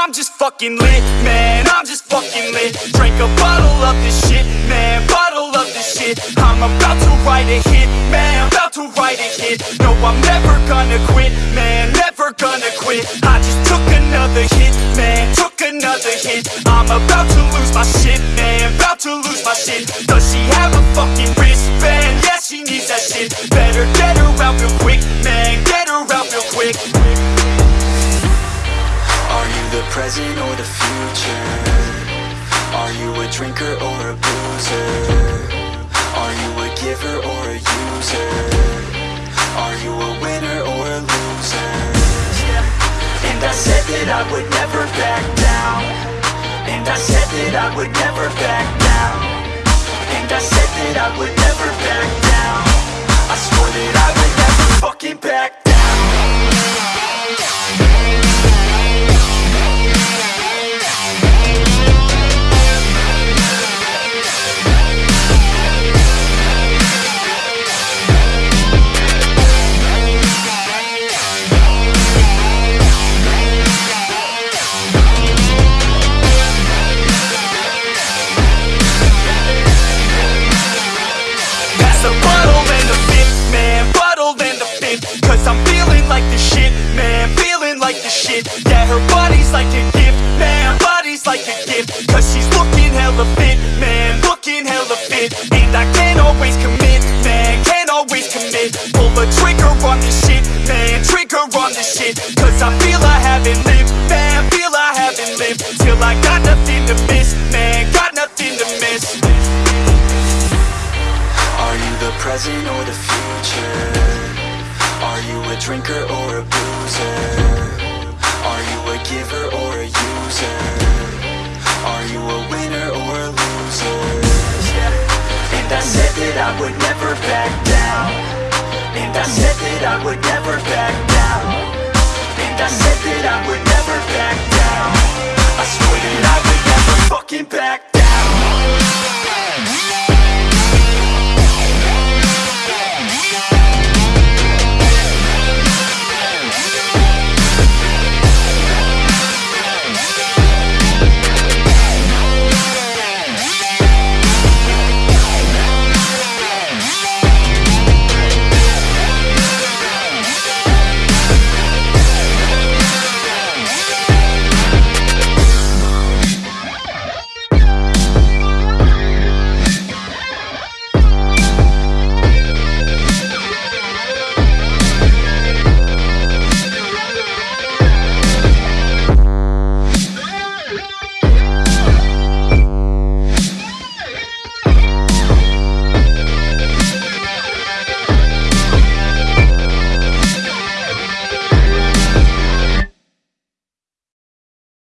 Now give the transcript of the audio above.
I'm just fucking lit, man, I'm just fucking lit. Drink a bottle of this shit, man, bottle of this shit. I'm about to write a hit, man, about to write a hit. No, I'm never gonna quit, man, never gonna quit. I just took another hit, man, took another hit. I'm about to lose my shit, man, about to lose my shit. Does she have a fucking wristband? Yeah, she needs that shit. Better get her out real quick, man, get her out real quick present or the future? Are you a drinker or a boozer? Are you a giver or a user? Are you a winner or a loser? And I said that I would never back down And I said that I would never back down And I said that I would never back down Cause I'm feeling like the shit, man, feeling like the shit. Yeah, her body's like a gift, man, body's like a gift. Cause she's looking hella fit, man, looking hella fit. And I can't always commit, man, can't always commit. Pull the trigger on this shit, man, trigger on this shit. Cause I feel I haven't lived, man, feel I haven't lived Till I got nothing to miss, man, got nothing to miss. Are you the present or the future? Are you a drinker or a boozer? Are you a giver or a user? Are you a winner or a loser? And I said that I would never back down And I said that I would never back down And I said that I would